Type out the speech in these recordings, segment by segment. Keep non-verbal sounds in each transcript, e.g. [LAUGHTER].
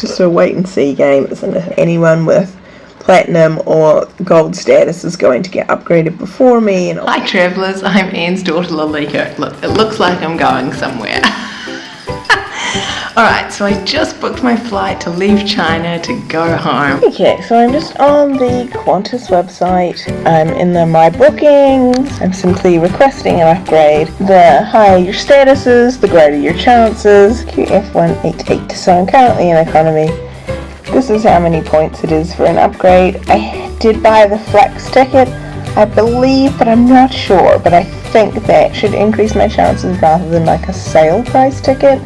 just a wait and see game, isn't it? Anyone with platinum or gold status is going to get upgraded before me. And Hi travellers, I'm Anne's daughter Lalika. Look, it looks like I'm going somewhere. [LAUGHS] Alright, so I just booked my flight to leave China to go home. Okay, so I'm just on the Qantas website. I'm in the My Bookings. I'm simply requesting an upgrade. The higher your status is, the greater your chances. QF188. So I'm currently in economy. This is how many points it is for an upgrade. I did buy the flex ticket, I believe, but I'm not sure. But I think that should increase my chances rather than like a sale price ticket.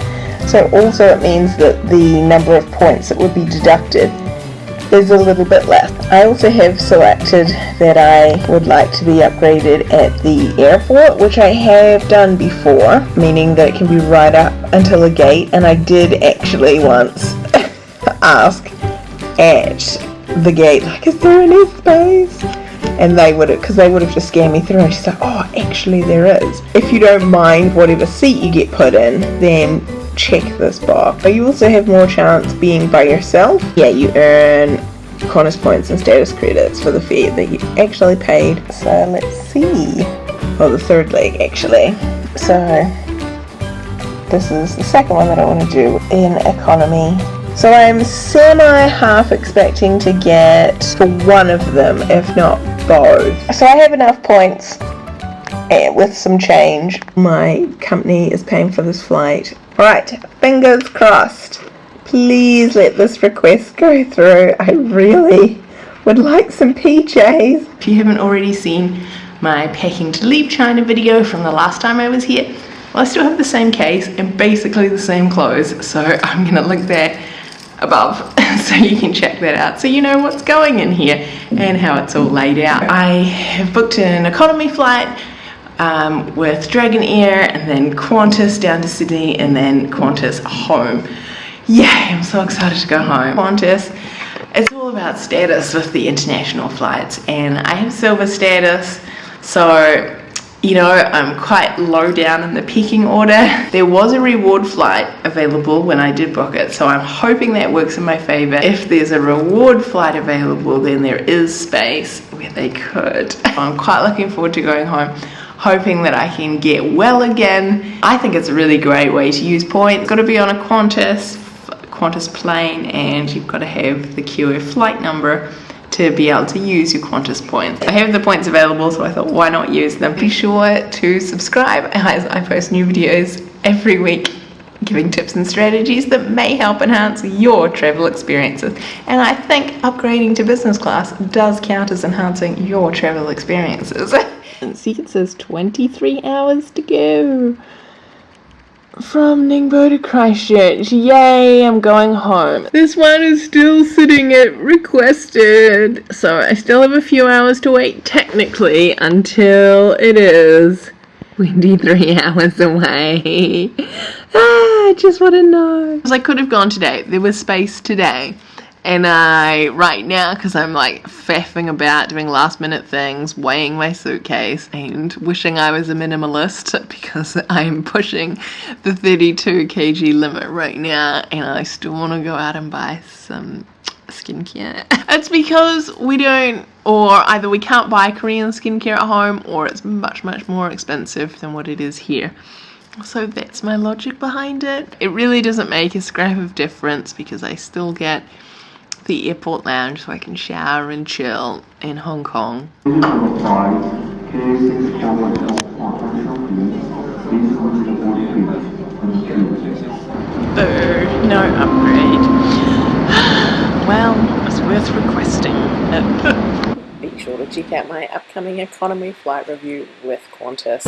So also it means that the number of points that would be deducted is a little bit less. I also have selected that I would like to be upgraded at the airport, which I have done before, meaning that it can be right up until a gate, and I did actually once [LAUGHS] ask at the gate, like, is there any space? And they would have, because they would have just scanned me through, and she's like, oh, actually there is. If you don't mind whatever seat you get put in, then check this box. You also have more chance being by yourself. Yeah, you earn Qantas points and status credits for the fare that you actually paid. So let's see. Oh, the third leg actually. So this is the second one that I want to do in economy. So I'm semi-half expecting to get for one of them, if not both. So I have enough points eh, with some change. My company is paying for this flight. Alright, fingers crossed. Please let this request go through. I really would like some PJs. If you haven't already seen my packing to leave China video from the last time I was here, well I still have the same case and basically the same clothes, so I'm gonna link that above [LAUGHS] so you can check that out so you know what's going in here and how it's all laid out. I have booked an economy flight um, with Dragonair and then Qantas down to Sydney and then Qantas home. Yay, I'm so excited to go home. Qantas, it's all about status with the international flights and I have silver status so you know, I'm quite low down in the pecking order. [LAUGHS] There was a reward flight available when I did book it, so I'm hoping that works in my favor. If there's a reward flight available, then there is space where they could. [LAUGHS] I'm quite looking forward to going home hoping that I can get well again. I think it's a really great way to use points. Got to be on a Qantas, Qantas plane, and you've got to have the QF flight number to be able to use your Qantas points. I have the points available, so I thought why not use them. Be sure to subscribe as I post new videos every week giving tips and strategies that may help enhance your travel experiences. And I think upgrading to business class does count as enhancing your travel experiences. [LAUGHS] See, it says 23 hours to go from Ningbo to Christchurch. Yay, I'm going home. This one is still sitting at requested, so I still have a few hours to wait technically until it is 23 [LAUGHS] hours away. ah, I just want to know. I could have gone today. There was space today and I right now because I'm like faffing about doing last minute things weighing my suitcase and wishing I was a minimalist [LAUGHS] because I'm pushing the 32 kg limit right now and I still want to go out and buy some skincare. [LAUGHS] It's because we don't or either we can't buy Korean skincare at home or it's much much more expensive than what it is here. So that's my logic behind it. It really doesn't make a scrap of difference because I still get the airport lounge so I can shower and chill in Hong Kong. Boo, no upgrade. [SIGHS] well, it's worth requesting. [LAUGHS] Be sure to check out my upcoming economy flight review with Qantas.